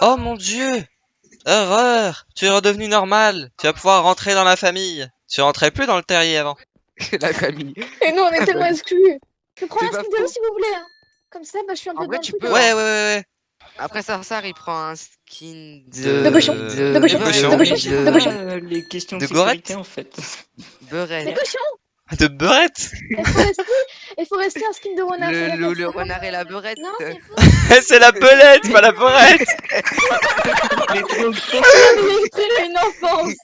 Oh mon dieu Horreur Tu es redevenu normal Tu vas pouvoir rentrer dans la famille Tu rentrais plus dans le terrier avant. La famille. Et nous, on est tellement exclus. Je prends un de faux. si vous voulez. hein. Comme ça, bah, je suis un En peu vrai, dans le tu peux, Ouais, ouais, ouais, ouais. Après Sarsar, il prend un skin de... De cochon. De De cochon. De cochon. de- De cochon. Euh, les questions de, De sécurité en fait. Beurette. cochon. De beurette? Il faut rester, il faut rester un skin de renard. Le, c'est la le, le renard et la beurette. Non, c'est faux. C'est la belette, pas la beurette Mais trop- trop- Il a une enfance.